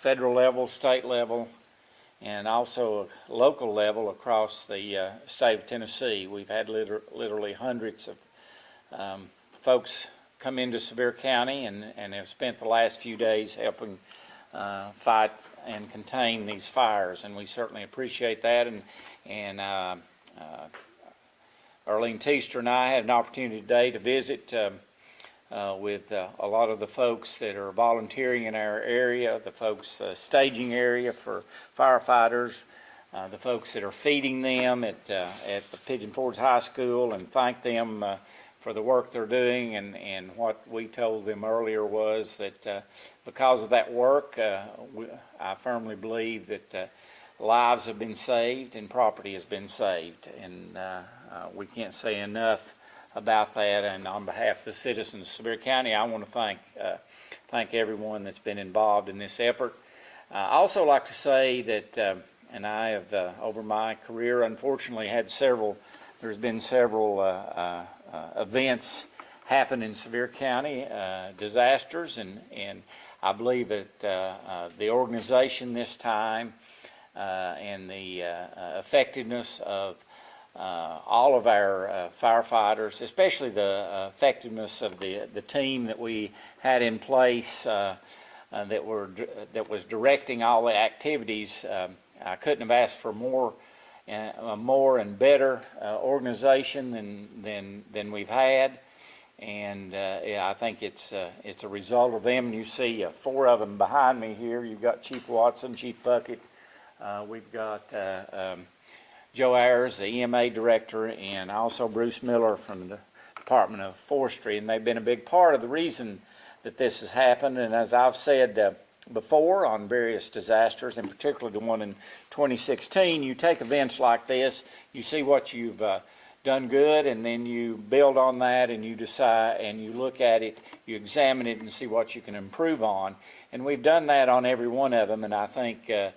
federal level, state level, and also local level across the uh, state of Tennessee. We've had liter literally hundreds of um, folks come into Sevier County and, and have spent the last few days helping uh, fight and contain these fires, and we certainly appreciate that. And, and uh, uh, Arlene Teaster and I had an opportunity today to visit um, uh, with uh, a lot of the folks that are volunteering in our area, the folks uh, staging area for firefighters, uh, the folks that are feeding them at, uh, at the Pigeon Forge High School and thank them uh, for the work they're doing. And, and what we told them earlier was that because of that work, we, I firmly believe that lives have been saved and property has been saved. And we can't say enough about that. And on behalf of the citizens of Sevier County, I want to thank, uh, thank everyone that's been involved in this effort. Uh, I also like to say that, uh, and I have, uh, over my career, unfortunately had several, there's been several uh, uh, events happen in Sevier County, disasters, and, and I believe that the organization this time and the effectiveness of all of our uh, firefighters, especially the uh, effectiveness of the the team that we had in place uh, uh, that were that was directing all the activities. Um, I couldn't have asked for more, uh, more and better organization than than than we've had, and yeah, I think it's it's a result of them. You see four of them behind me here. You've got Chief Watson, Chief Puckett. we've got. Um, Joe Ayers, the EMA director, and also Bruce Miller from the Department of Forestry, and they've been a big part of the reason that this has happened. And as I've said uh, before on various disasters, and particularly the one in 2016, you take events like this, you see what you've uh, done good, and then you build on that, and you decide, and you look at it, you examine it, and see what you can improve on. And we've done that on every one of them, and I think uh,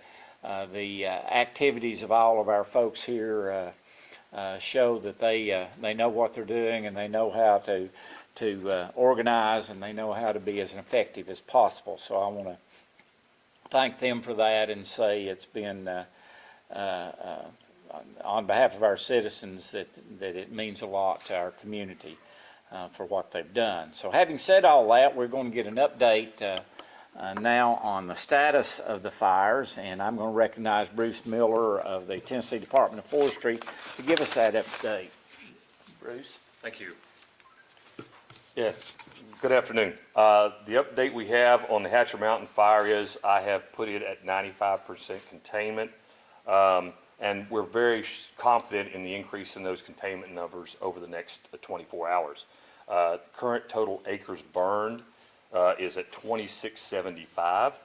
Uh, the uh, activities of all of our folks here uh, uh show that they uh, they know what they're doing and they know how to to organize and they know how to be as effective as possible. So I want to thank them for that and say it's been on behalf of our citizens that, that it means a lot to our community uh, for what they've done. So having said all that, we're going to get an update uh, uh, now on the status of the fires, and I'm going to recognize Bruce Miller of the Tennessee Department of Forestry to give us that update. Bruce? Thank you. Yeah, good afternoon. Uh, the update we have on the Hatcher Mountain fire is I have put it at 95% containment, um, and we're very confident in the increase in those containment numbers over the next 24 hours. Uh, current total acres burned uh, is at 2675.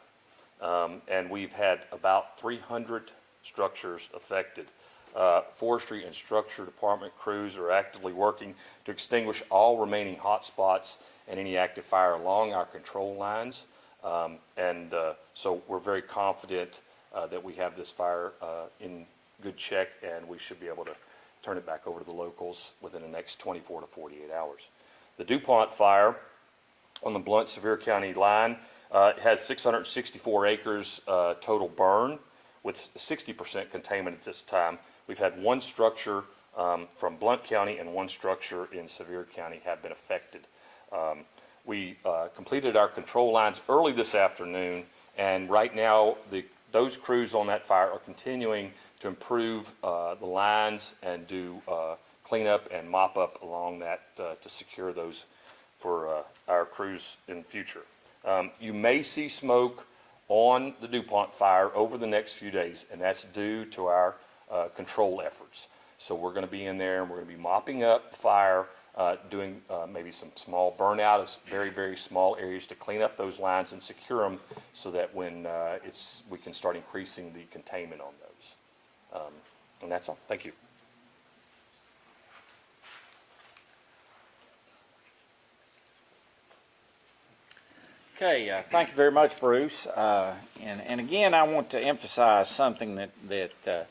Um, and we've had about 300 structures affected. Uh, forestry and structure department crews are actively working to extinguish all remaining hot spots and any active fire along our control lines. Um, and uh, so we're very confident uh, that we have this fire uh, in good check and we should be able to turn it back over to the locals within the next 24 to 48 hours. The DuPont fire on the Blount Sevier County line. Uh, it has 664 acres uh, total burn with 60% containment at this time. We've had one structure um, from Blount County and one structure in Sevier County have been affected. Um, we uh, completed our control lines early this afternoon and right now the, those crews on that fire are continuing to improve uh, the lines and do uh, cleanup and mop up along that uh, to secure those for uh, our crews in the future. Um, you may see smoke on the DuPont fire over the next few days, and that's due to our uh, control efforts. So we're going to be in there and we're going to be mopping up fire, uh, doing uh, maybe some small burnout of very, very small areas to clean up those lines and secure them so that when uh, it's, we can start increasing the containment on those. Um, and that's all. Thank you. Okay, uh, thank you very much, Bruce. Uh, and, and again, I want to emphasize something that, that, uh,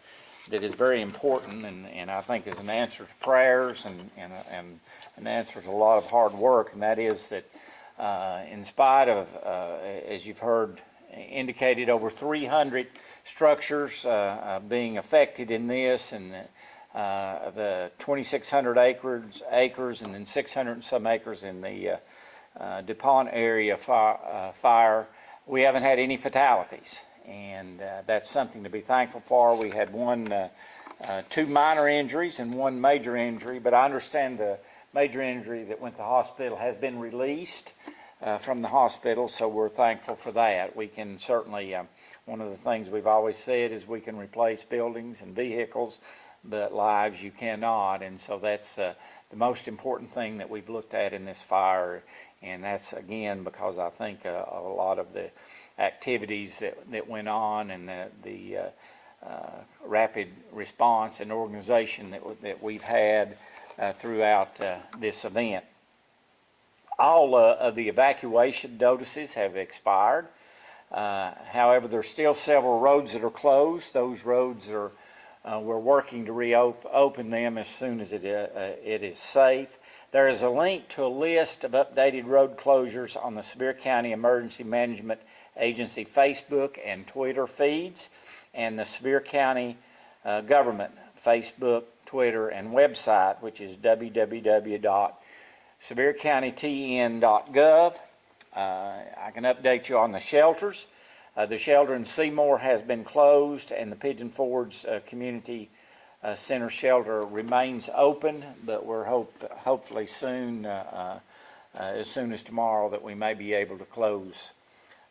that is very important and, and I think is an answer to prayers and, and, and an answer to a lot of hard work, and that is that uh, in spite of, uh, as you've heard indicated over 300 structures uh, being affected in this, and the 2,600 acres, acres, and then 600 and some acres in the uh, DuPont area fire, uh, fire. We haven't had any fatalities, and uh, that's something to be thankful for. We had one, uh, uh, two minor injuries and one major injury, but I understand the major injury that went to hospital has been released uh, from the hospital, so we're thankful for that. We can certainly, one of the things we've always said is we can replace buildings and vehicles, but lives you cannot, and so that's the most important thing that we've looked at in this fire, and that's again because I think uh, a lot of the activities that, that went on and the, the uh, uh, rapid response and organization that, that we've had uh, throughout uh, this event. All of the evacuation notices have expired. However, there's still several roads that are closed. Those roads are, uh, we're working to reopen them as soon as it, uh, uh, it is safe. There is a link to a list of updated road closures on the Sevier County Emergency Management Agency Facebook and Twitter feeds, and the Sevier County uh, Government Facebook, Twitter, and website, which is www.seviercountytn.gov. Uh, I can update you on the shelters. Uh, the shelter in Seymour has been closed, and the Pigeon Forge uh, Community uh, Center shelter remains open, but we're hope, hopefully soon, as soon as tomorrow, that we may be able to close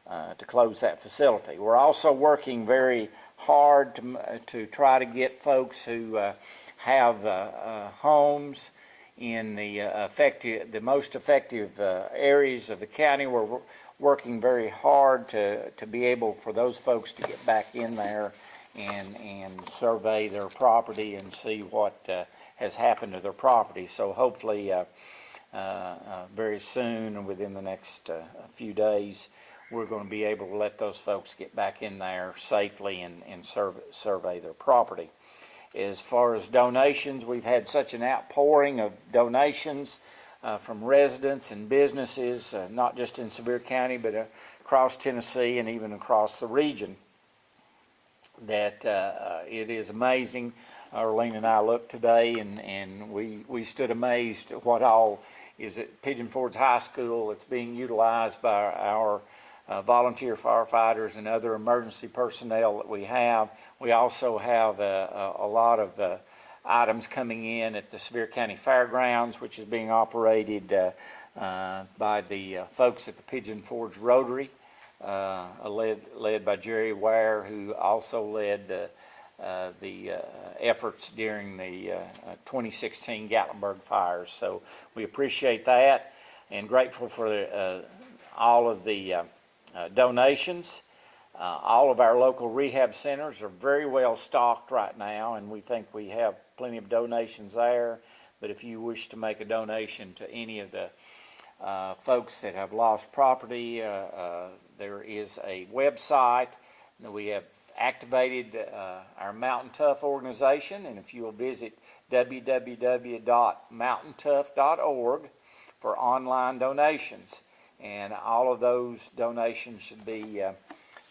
uh, to close that facility. We're also working very hard to, to try to get folks who uh, have homes in the effective, the most effective areas of the county. We're working very hard to, to be able for those folks to get back in there and, and survey their property and see what uh, has happened to their property. So hopefully, uh, uh, uh, very soon, and within the next uh, few days, we're going to be able to let those folks get back in there safely and, and survey, survey their property. As far as donations, we've had such an outpouring of donations uh, from residents and businesses, uh, not just in Sevier County, but uh, across Tennessee and even across the region, that uh, uh, it is amazing. Arlene and I looked today and, and we, we stood amazed at what all is at Pigeon Forge High School. It's being utilized by our uh, volunteer firefighters and other emergency personnel that we have. We also have a, a, a lot of uh, items coming in at the Sevier County Fairgrounds, which is being operated uh, uh, by the uh, folks at the Pigeon Forge Rotary, led, led by Jerry Ware, who also led the, uh, the uh, efforts during the uh, uh, 2016 Gatlinburg fires. So we appreciate that and grateful for all of the donations. All of our local rehab centers are very well stocked right now, and we think we have plenty of donations there. But if you wish to make a donation to any of the uh, folks that have lost property, uh, uh, there is a website that we have activated uh, our Mountain Tough organization, and if you will visit www.mountaintough.org for online donations. And all of those donations should be uh,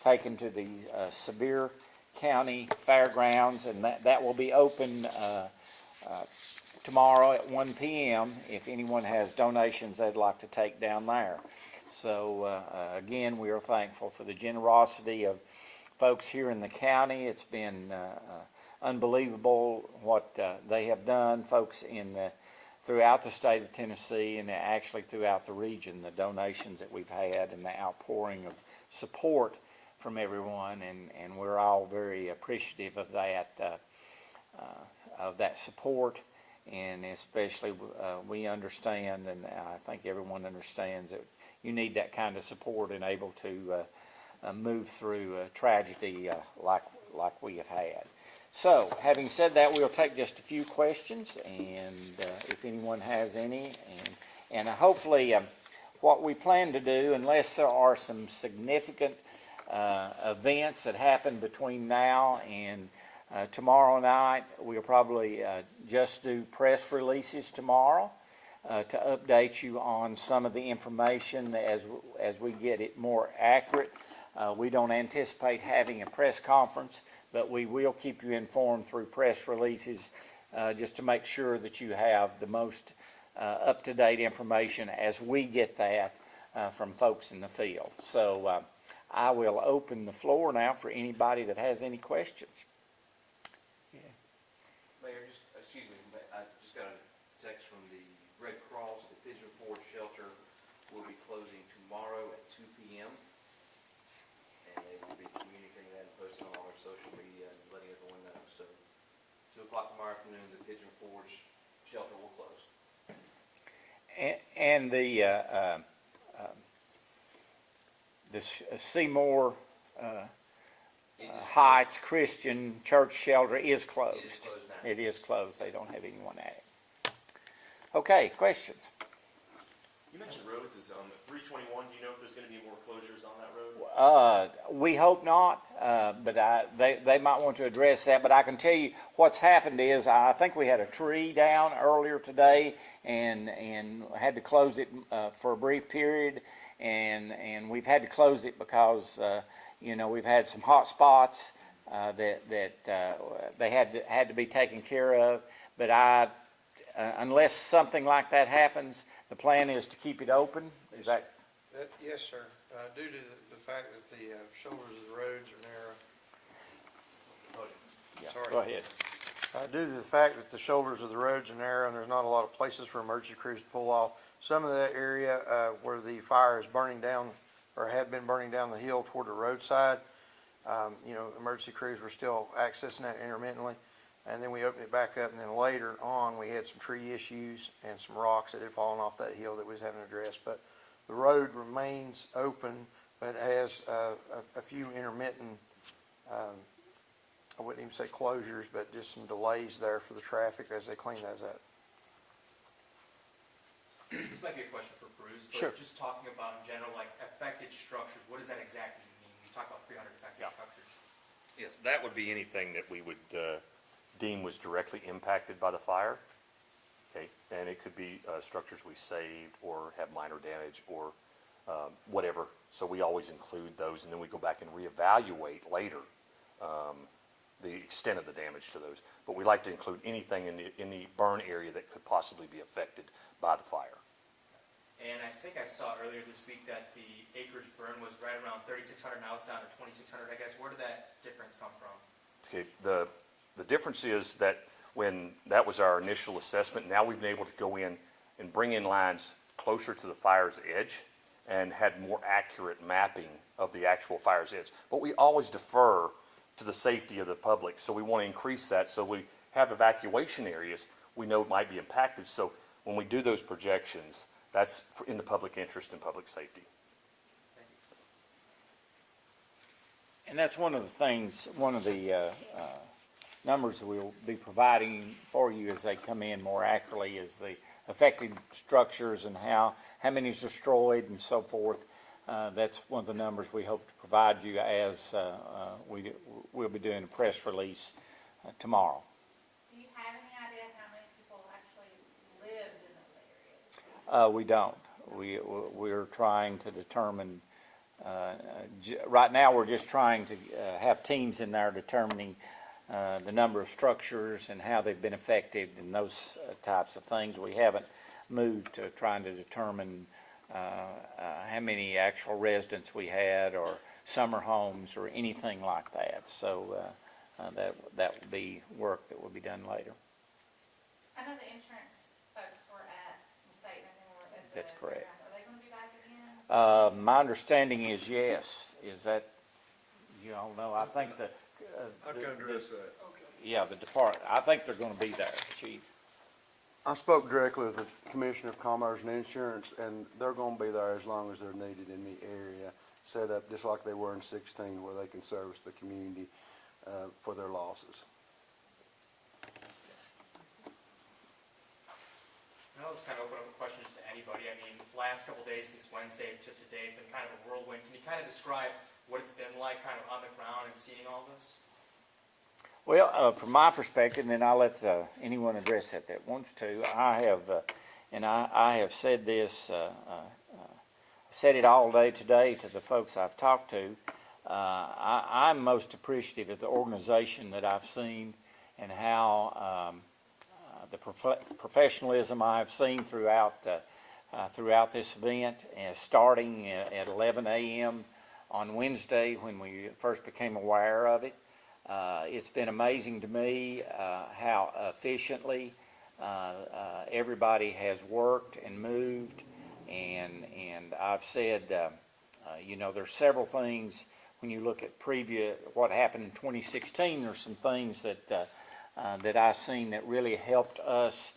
taken to the uh, Sevier County Fairgrounds, and that, that will be open uh, uh, tomorrow at 1 PM if anyone has donations they'd like to take down there. So uh, uh, again, we are thankful for the generosity of folks here in the county. It's been uh, uh, unbelievable what they have done, folks in the, throughout the state of Tennessee and actually throughout the region, the donations that we've had and the outpouring of support from everyone, and, and we're all very appreciative of that, uh, uh, of that support. And especially, uh, we understand, and I think everyone understands that you need that kind of support and able to, move through a tragedy, like, like we have had. So, having said that, we'll take just a few questions, and uh, if anyone has any, and, and hopefully, um, what we plan to do, unless there are some significant uh, events that happen between now and uh, tomorrow night, we'll probably uh, just do press releases tomorrow uh, to update you on some of the information as, as we get it more accurate. Uh, we don't anticipate having a press conference, but we will keep you informed through press releases, uh, just to make sure that you have the most, up-to-date information as we get that, from folks in the field. So, I will open the floor now for anybody that has any questions. Mayor, just, excuse me, I just got a text from the Red Cross, the Pigeon Forge Shelter will be closing tomorrow at two P M. And they will be communicating that and posting on all their social media and letting everyone know, so two o'clock tomorrow afternoon, the Pigeon Forge Shelter will close. And, and the, uh, uh, um, the S- Seymour, uh, uh, Heights Christian Church Shelter is It is closed. closed. It is closed, they don't have anyone at it. Okay, questions? You mentioned roads is on the three twenty-one, do you know if there's gonna be more closures on that road? Uh, we hope not, uh, but I, they, they might want to address that, but I can tell you what's happened is, I think we had a tree down earlier today and, and had to close it, uh, for a brief period. And, and we've had to close it because, uh, you know, we've had some hot spots, uh, that, that, uh, they had to, had to be taken care of. But I, uh, unless something like that happens, the plan is to keep it open, is that That, yes, sir. Uh, due to the, the fact that the, uh, shoulders of the roads are narrow. Yeah, Sorry. Go ahead. Uh, due to the fact that the shoulders of the roads are narrow and there's not a lot of places for emergency crews to pull off, some of that area, uh, where the fire is burning down, or had been burning down the hill toward the roadside, um, you know, emergency crews were still accessing that intermittently. And then we opened it back up, and then later on, we had some tree issues and some rocks that had fallen off that hill that we was having addressed. But the road remains open, but has, uh, a, a few intermittent, um, I wouldn't even say closures, but just some delays there for the traffic as they clean those up. This might be a question for Bruce, Sure. but just talking about in general, like affected structures, what does that exactly mean? You talk about three hundred affected Yeah. structures. Yes, that would be anything that we would uh, deem was directly impacted by the fire. Okay, and it could be uh, structures we saved or have minor damage or um, whatever. So we always include those and then we go back and reevaluate later um, the extent of the damage to those. But we like to include anything in the, in the burn area that could possibly be affected by the fire. And I think I saw earlier this week that the acres burn was right around thirty-six hundred, now it's down to twenty-six hundred, I guess. Where did that difference come from? Okay, the, the difference is that when that was our initial assessment, now we've been able to go in and bring in lines closer to the fire's edge and had more accurate mapping of the actual fire's edge. But we always defer to the safety of the public, so we want to increase that, so we have evacuation areas we know might be impacted. So when we do those projections, that's in the public interest and public safety. And that's one of the things, one of the, uh, uh, numbers that we'll be providing for you as they come in more accurately is the affected structures and how, how many is destroyed and so forth. Uh, that's one of the numbers we hope to provide you as, uh, uh, we we'll be doing a press release uh, tomorrow. Do you have any idea how many people actually lived in those areas? Uh, we don't. We, we're trying to determine, uh, right now, we're just trying to, uh, have teams in there determining, uh, the number of structures and how they've been affected and those types of things. We haven't moved to trying to determine, how many actual residents we had or summer homes or anything like that. So, uh, uh, that, that will be work that will be done later. I know the insurance folks were at the state and they were at the. That's correct. Are they gonna be back again? Uh, my understanding is yes. Is that, you all know, I think the. uh, I the- can address the- that. Yeah, the depart, I think they're gonna be there, chief. I spoke directly with the Commissioner of Commerce and Insurance, and they're gonna be there as long as they're needed in the area, set up just like they were in sixteen, where they can service the community, uh, for their losses. I'll just kind of open up questions to anybody. I mean, the last couple days since Wednesday to today, it's been kind of a whirlwind. Can you kind of describe what it's been like kind of on the ground and seeing all this? Well, uh, from my perspective, and then I'll let, uh, anyone address that that wants to, I have, uh, and I, I have said this, uh, uh, uh, said it all day today to the folks I've talked to. I, I'm most appreciative of the organization that I've seen and how, um, the prof- professionalism I've seen throughout, throughout this event, starting at 11 a.m. on Wednesday when we first became aware of it. Uh, It's been amazing to me uh, how efficiently uh, everybody has worked and moved. And, and I've said, you know, there's several things, when you look at previous, what happened in 2016, there's some things that, that I've seen that really helped us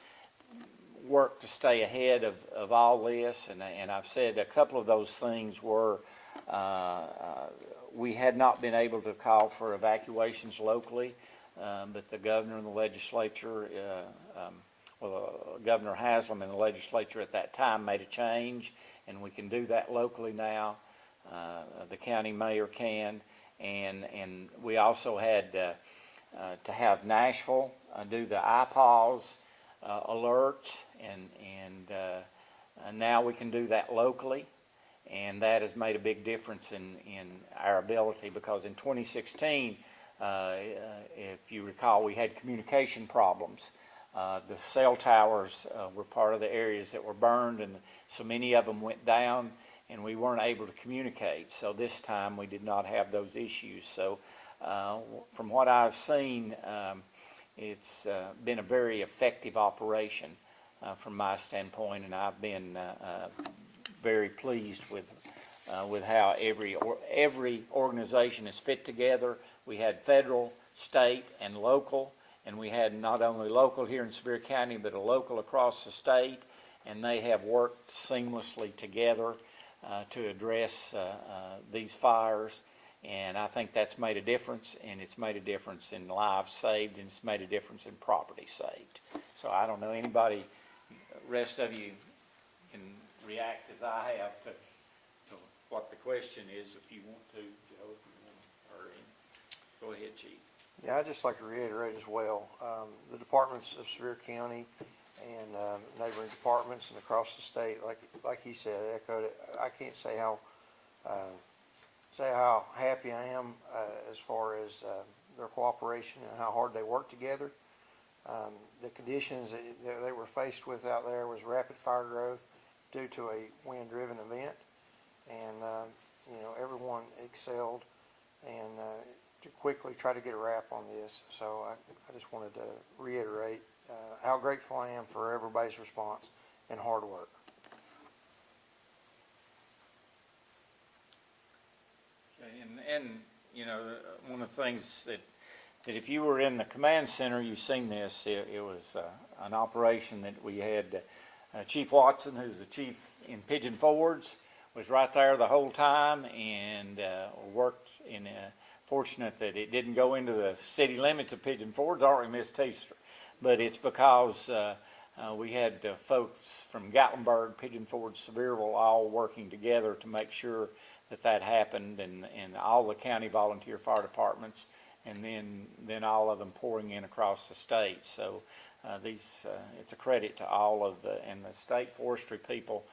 work to stay ahead of, of all this, and, and I've said a couple of those things were, uh, uh, we had not been able to call for evacuations locally, um, but the governor and the legislature, uh, um, well, uh, Governor Haslam and the legislature at that time made a change, and we can do that locally now. Uh, the county mayor can, and, and we also had, uh, uh, to have Nashville, do the IPAWS, alerts, and, and now we can do that locally. And that has made a big difference in, in our ability, because in 2016, uh, uh, if you recall, we had communication problems. Uh, The cell towers uh, were part of the areas that were burned, and so many of them went down, and we weren't able to communicate. So this time, we did not have those issues. So uh, from what I've seen, um, it's uh, been a very effective operation from my standpoint, and I've been very pleased with, uh, with how every, or- every organization is fit together. We had federal, state, and local, and we had not only local here in Sevier County, but a local across the state, and they have worked seamlessly together uh, to address uh, uh, these fires. And I think that's made a difference, and it's made a difference in lives saved, and it's made a difference in property saved. So I don't know, anybody, rest of you react as I have to, to what the question is, if you want to, Joe, if you want, go ahead, chief. Yeah, I'd just like to reiterate as well, um, the departments of Sevier County and, um, neighboring departments and across the state, like, like he said, echoed it, I can't say how, uh, say how happy I am, uh, as far as, uh, their cooperation and how hard they work together. Um, the conditions that they were faced with out there was rapid fire growth due to a wind-driven event. And, um, you know, everyone excelled and, uh, to quickly try to get a wrap on this. So I, I just wanted to reiterate, uh, how grateful I am for everybody's response and hard work. And, and, you know, uh, one of the things that, that if you were in the command center, you've seen this, it, it was, uh, an operation that we had, uh, Chief Watson, who's the chief in Pigeon Forge, was right there the whole time and, uh, worked in, uh, fortunate that it didn't go into the city limits of Pigeon Forge, or Miss Teaster. But it's because, uh, uh, we had uh, folks from Gatlinburg, Pigeon Forge, Sevierville, all working together to make sure that that happened, and, and all the county volunteer fire departments, and then, then all of them pouring in across the state. So, uh, these, uh, it's a credit to all of the, and the state forestry people,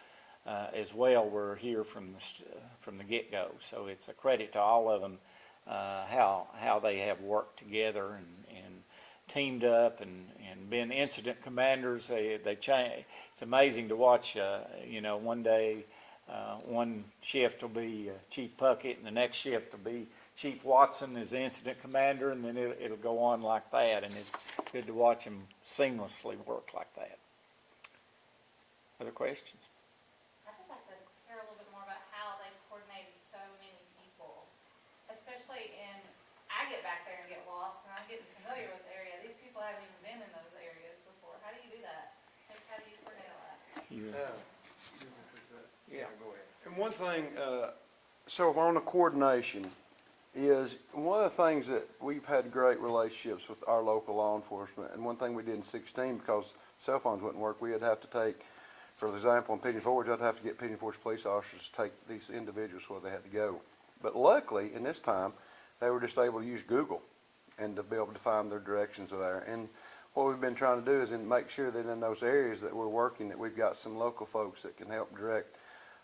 uh, as well were here from the, uh, from the get-go. So it's a credit to all of them, how, how they have worked together and, and teamed up and, and been incident commanders. They, they change, it's amazing to watch, you know, one day, uh, one shift will be uh, Chief Puckett and the next shift will be Chief Watson is the incident commander and then it'll, it'll go on like that and it's good to watch him seamlessly work like that. Other questions? I'd just like to hear a little bit more about how they coordinated so many people, especially in, I get back there and get lost, and I'm getting familiar with the area. These people haven't even been in those areas before. How do you do that? Like, how do you coordinate all that? You- Yeah, go ahead. And one thing, uh, so if on the coordination, is one of the things that we've had great relationships with our local law enforcement, and one thing we did in sixteen, because cell phones wouldn't work, we'd have to take, for example, in Pigeon Forge, I'd have to get Pigeon Forge police officers to take these individuals where they had to go. But luckily, in this time, they were just able to use Google and to be able to find their directions there. And what we've been trying to do is make sure that in those areas that we're working, that we've got some local folks that can help direct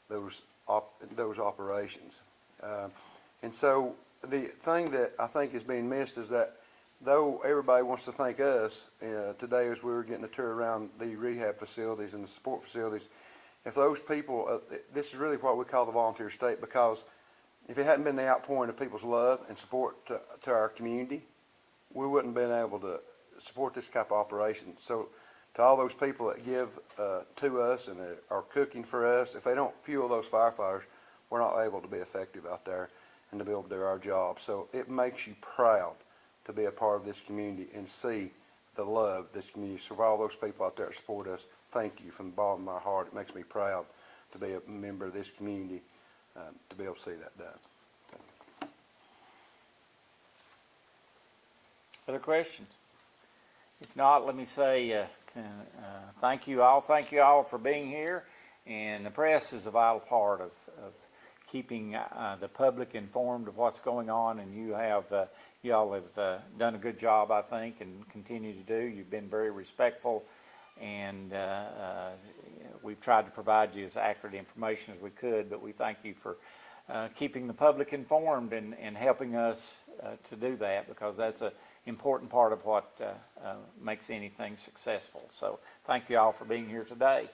those op, those operations. Uh, And so the thing that I think is being missed is that though everybody wants to thank us, uh, today as we were getting a tour around the rehab facilities and the support facilities, if those people, uh, this is really what we call the volunteer state because if it hadn't been the outpouring of people's love and support to, to our community, we wouldn't have been able to support this type of operation. So to all those people that give uh, to us and are cooking for us, if they don't fuel those firefighters, we're not able to be effective out there and to be able to do our job. So it makes you proud to be a part of this community and see the love this community. So for all those people out there that support us, thank you from the bottom of my heart. It makes me proud to be a member of this community, um, to be able to see that done. Other questions? If not, let me say, uh, uh, thank you all, thank you all for being here. And the press is a vital part of, of keeping, uh, the public informed of what's going on. And you have, uh, you all have, uh, done a good job, I think, and continue to do. You've been very respectful. And, uh, uh, we've tried to provide you as accurate information as we could, but we thank you for, uh, keeping the public informed and, and helping us to do that because that's a important part of what makes anything successful. So thank you all for being here today.